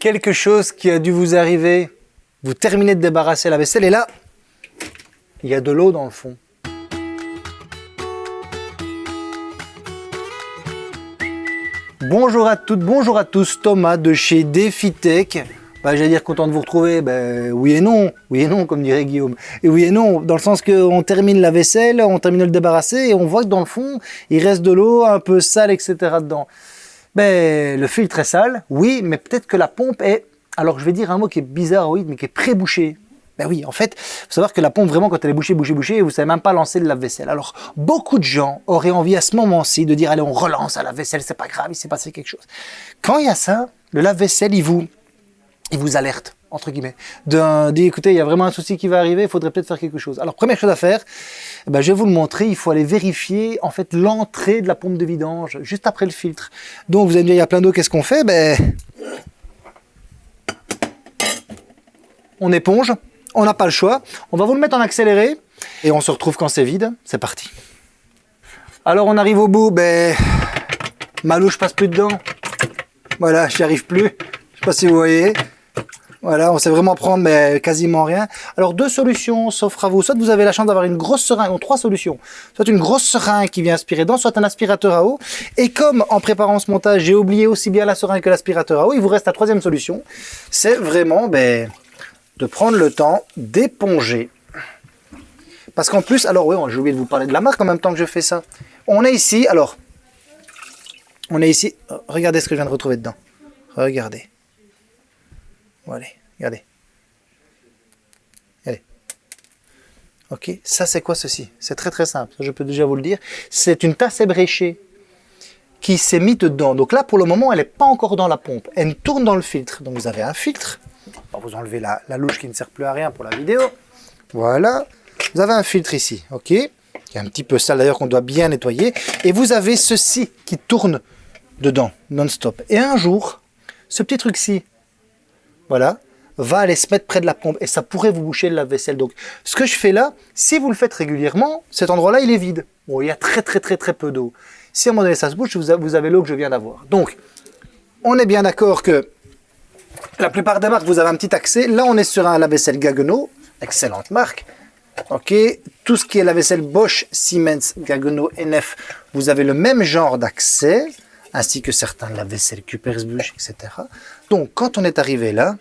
quelque chose qui a dû vous arriver. Vous terminez de débarrasser la vaisselle et là, il y a de l'eau dans le fond. Bonjour à toutes, bonjour à tous, Thomas de chez DefiTech. Bah, J'allais dire content de vous retrouver, ben, oui et non, oui et non comme dirait Guillaume. Et oui et non, dans le sens qu'on termine la vaisselle, on termine de le débarrasser et on voit que dans le fond, il reste de l'eau un peu sale, etc. dedans. Ben, le filtre est sale, oui, mais peut-être que la pompe est, alors je vais dire un mot qui est bizarre, oui, mais qui est pré-bouché. Ben oui, en fait, faut savoir que la pompe, vraiment, quand elle est bouchée, bouchée, bouchée, vous savez même pas lancer le lave-vaisselle. Alors, beaucoup de gens auraient envie à ce moment-ci de dire, allez, on relance à la vaisselle, c'est pas grave, il s'est passé quelque chose. Quand il y a ça, le lave-vaisselle, il vous, il vous alerte, entre guillemets, d'un, dit, écoutez, il y a vraiment un souci qui va arriver, il faudrait peut-être faire quelque chose. Alors, première chose à faire, ben, je vais vous le montrer, il faut aller vérifier, en fait, l'entrée de la pompe de vidange, juste après le filtre. Donc, vous allez me dire, il y a plein d'eau, qu'est-ce qu'on fait? Ben, on éponge, on n'a pas le choix. On va vous le mettre en accéléré et on se retrouve quand c'est vide. C'est parti. Alors on arrive au bout, ben, ma louche passe plus dedans. Voilà, j'y arrive plus. Je sais pas si vous voyez. Voilà, on sait vraiment prendre mais quasiment rien. Alors deux solutions s'offrent à vous. Soit vous avez la chance d'avoir une grosse seringue, ou trois solutions. Soit une grosse seringue qui vient aspirer dedans, soit un aspirateur à eau. Et comme en préparant ce montage, j'ai oublié aussi bien la seringue que l'aspirateur à eau, il vous reste la troisième solution. C'est vraiment, ben, de prendre le temps d'éponger. Parce qu'en plus, alors oui, j'ai oublié de vous parler de la marque en même temps que je fais ça. On est ici, alors, on est ici, regardez ce que je viens de retrouver dedans. Regardez. Voilà, regardez. Allez. Ok, ça c'est quoi ceci? C'est très très simple, je peux déjà vous le dire. C'est une tasse ébréchée qui s'est mise dedans. Donc là, pour le moment, elle n'est pas encore dans la pompe. Elle tourne dans le filtre. Donc vous avez un filtre. Vous enlever la, la louche qui ne sert plus à rien pour la vidéo. Voilà. Vous avez un filtre ici, ok? Qui est un petit peu sale d'ailleurs qu'on doit bien nettoyer. Et vous avez ceci qui tourne dedans, non-stop. Et un jour, ce petit truc-ci, voilà, va aller se mettre près de la pompe et ça pourrait vous boucher le lave-vaisselle. Donc, ce que je fais là, si vous le faites régulièrement, cet endroit-là, il est vide. Bon, il y a très très très très peu d'eau. Si à un moment donné ça se bouche, vous avez l'eau que je viens d'avoir. Donc, on est bien d'accord que la plupart des marques, vous avez un petit accès. Là, on est sur un lave-vaisselle Gaggenau, excellente marque. Ok, tout ce qui est lave-vaisselle Bosch, Siemens, Gaggenau, NF, vous avez le même genre d'accès, ainsi que certains lave-vaisselle Kupersbusch, etc. Donc, quand on est arrivé là,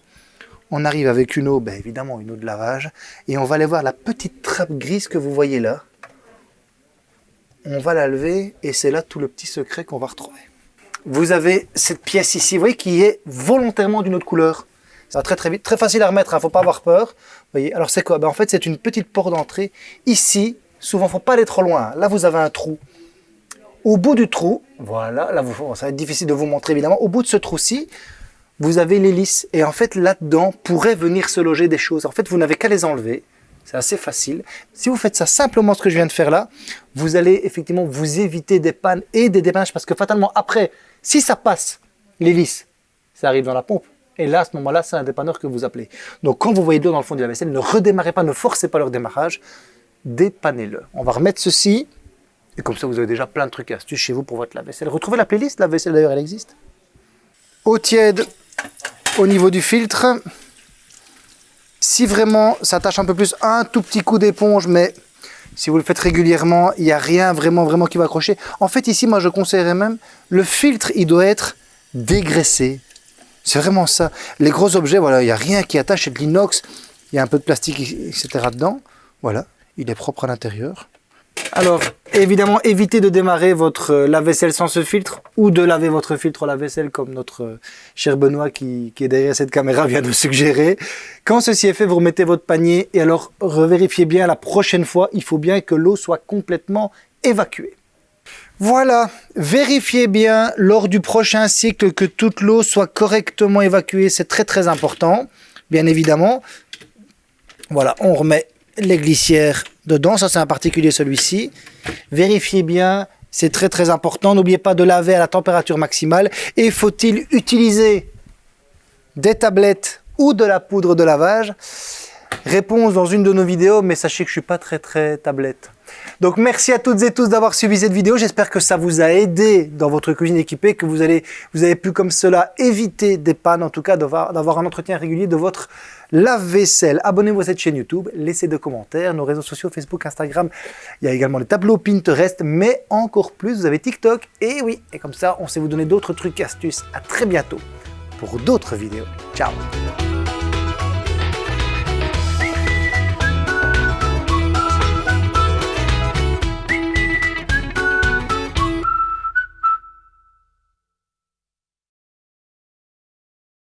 on arrive avec une eau, ben, évidemment une eau de lavage, et on va aller voir la petite trappe grise que vous voyez là. On va la lever, et c'est là tout le petit secret qu'on va retrouver. Vous avez cette pièce ici, vous voyez, qui est volontairement d'une autre couleur. Ça va très très vite, très facile à remettre, il hein, ne faut pas avoir peur. Vous voyez, alors c'est quoi? Ben, En fait, c'est une petite porte d'entrée. Ici, souvent, il ne faut pas aller trop loin. Là, vous avez un trou. Au bout du trou, voilà, là, ça va être difficile de vous montrer évidemment. Au bout de ce trou-ci, vous avez l'hélice. Et en fait, là-dedans, pourrait venir se loger des choses. En fait, vous n'avez qu'à les enlever. C'est assez facile. Si vous faites ça simplement ce que je viens de faire là, vous allez effectivement vous éviter des pannes et des dépannages parce que fatalement après, si ça passe, l'hélice, ça arrive dans la pompe. Et là, à ce moment-là, c'est un dépanneur que vous appelez. Donc quand vous voyez de l'eau dans le fond de la vaisselle, ne redémarrez pas, ne forcez pas leur démarrage, dépannez-le. On va remettre ceci, et comme ça vous avez déjà plein de trucs et astuces chez vous pour votre lave-vaisselle. Retrouvez la playlist, la vaisselle d'ailleurs elle existe. Eau tiède au niveau du filtre. Si vraiment ça tâche un peu plus, un tout petit coup d'éponge, mais si vous le faites régulièrement, il n'y a rien vraiment vraiment qui va accrocher. En fait ici, moi je conseillerais même, le filtre il doit être dégraissé. C'est vraiment ça. Les gros objets, voilà, il n'y a rien qui attache, c'est de l'inox, il y a un peu de plastique, etc. dedans. Voilà, il est propre à l'intérieur. Alors, évidemment, évitez de démarrer votre lave-vaisselle sans ce filtre ou de laver votre filtre lave-vaisselle comme notre cher Benoît qui, est derrière cette caméra vient de suggérer. Quand ceci est fait, vous remettez votre panier et alors revérifiez bien la prochaine fois, il faut bien que l'eau soit complètement évacuée. Voilà, vérifiez bien lors du prochain cycle que toute l'eau soit correctement évacuée, c'est très très important, bien évidemment. Voilà, on remet les glissières dedans, ça c'est un particulier celui-ci. Vérifiez bien, c'est très très important, n'oubliez pas de laver à la température maximale. Et faut-il utiliser des tablettes ou de la poudre de lavage? Réponse dans une de nos vidéos, mais sachez que je suis pas très très tablette. Donc merci à toutes et tous d'avoir suivi cette vidéo. J'espère que ça vous a aidé dans votre cuisine équipée, que vous, avez pu comme cela éviter des pannes, en tout cas d'avoir un entretien régulier de votre lave-vaisselle. Abonnez-vous à cette chaîne YouTube, laissez des commentaires, nos réseaux sociaux Facebook, Instagram. Il y a également les tableaux Pinterest, mais encore plus, vous avez TikTok. Et oui, et comme ça, on sait vous donner d'autres trucs et astuces. À très bientôt pour d'autres vidéos. Ciao